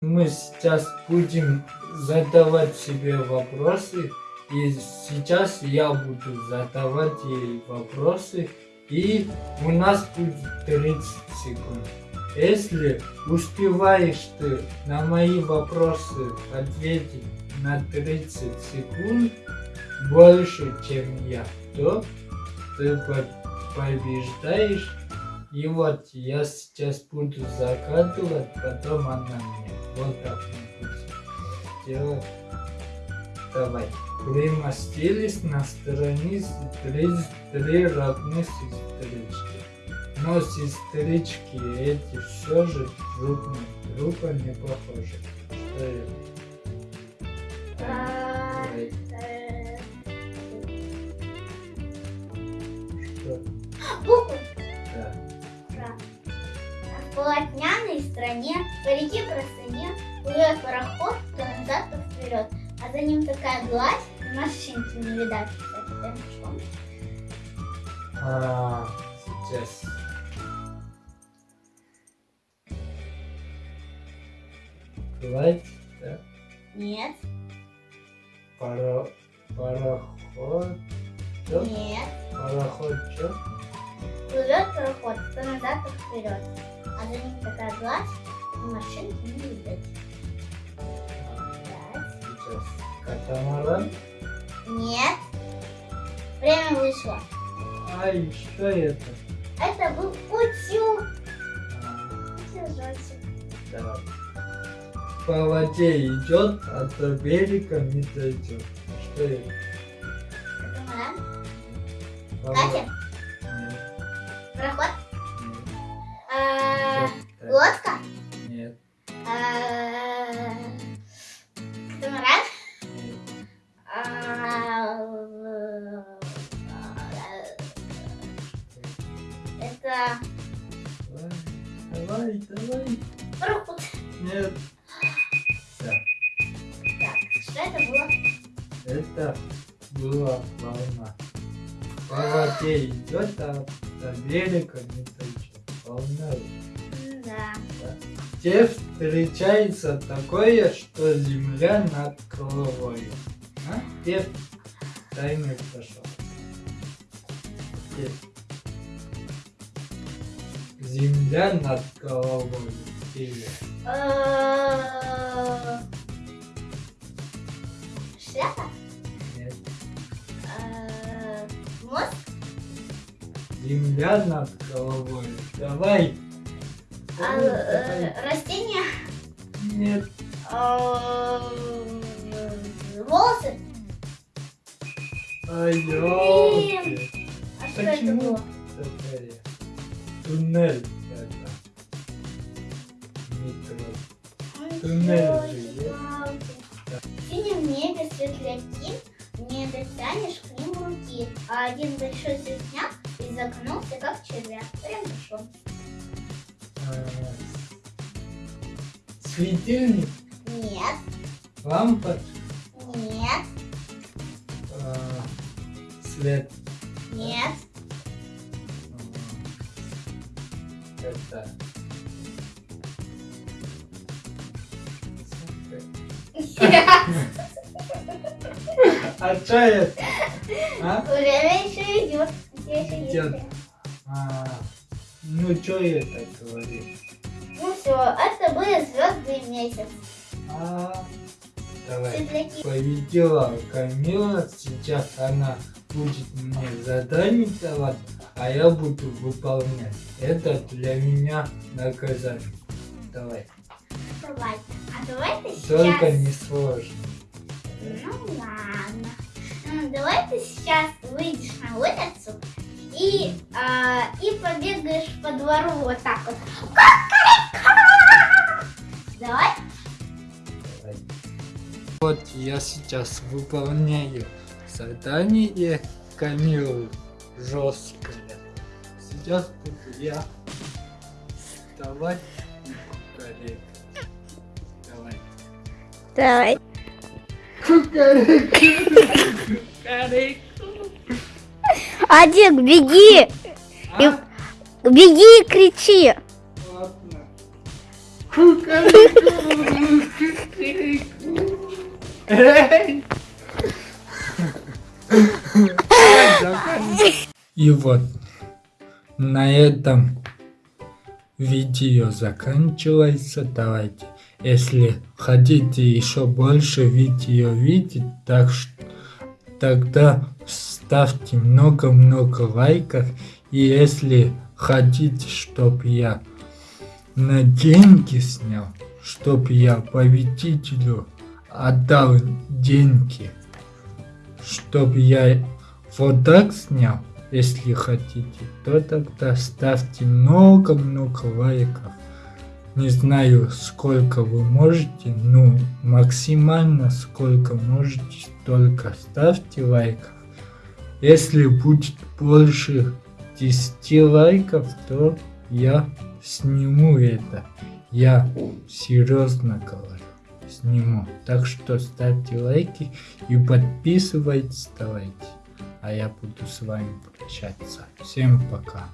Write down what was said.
Мы сейчас будем задавать себе вопросы. И сейчас я буду задавать ей вопросы. И у нас будет 30 секунд. Если успеваешь ты на мои вопросы ответить на 30 секунд больше, чем я, то ты побеждаешь. И вот я сейчас буду закатывать, потом она мне. Вот так. Давай. Примостились на три, три родных сестрички. Но сестрички эти все же друг на друга не похожи. Что это? Полотняной стране, по реке простыне, плывет пароход, то назад, то вперед. А за ним такая гладь, машинки не видать. Кстати, да, что? А, сейчас. Гладь, да? Нет, Паро... Пароход. Нет. Пароход, чё? Плывет пароход, то назад, то вперед. А за ним такая гладь, и машинки не видать. Сейчас. Катамаран. Нет. Время вышло. Ай, что это? Это был утюг. А, Утюжочек. давай. По воде идет, а до берега не дойдет. Что это? Катер. во- Это Давай, давай, пароход. Нет. Все. Так, что это было? Это была волна. По воде идет, а до берега не дойдет. Волна. М, Да. Где встречается такое, что земля над головой? А? Где таймер пошел? Где? Земля над головой. Э, Шляпа? Нет. Э, Мозг? Земля над головой. Давай. А, э, давай. Растение? Нет. Волосы? Ай, ёлки. А что это Почему было? Туннель В синем небе светляки, не дотянешь к ним руки, а один большой звездняк изогнулся, как червяк. Прям пошел. А, Светильник, Нет, лампа, нет, а, свет. нет. А, Это. А что это? А? Время еще идет. Идет. А, ну что это говорит? Ну все, это были звезды месяц. А, давай. Светляки. Победила Камила, сейчас она будет мне задание давать, а я буду выполнять. Это для меня наказание. Давай. Давай. А давай ты Только сейчас... не сложно. Ну ладно. Ну, давай ты сейчас выйдешь на улицу и, а, и побегаешь по двору вот так вот. Давай. Давай. Вот я сейчас выполняю задание Камилы жесткое. Сейчас буду я вставать и кукарекать. Давай. Давай. Адик, беги! А? Беги и кричи. Ладно. И вот на этом видео заканчивается. Давайте, если хотите еще больше видео видеть, так тогда ставьте много-много лайков. И если хотите, чтобы я на деньги снял, чтобы я победителю отдал деньги, чтобы я вот так снял, если хотите, то тогда ставьте много-много лайков. Не знаю, сколько вы можете, ну, максимально сколько можете, столько ставьте лайков. Если будет больше 10 лайков, то я сниму это. Я серьезно говорю, сниму. Так что ставьте лайки и подписывайтесь, давайте. А я буду с вами прощаться. Всем пока.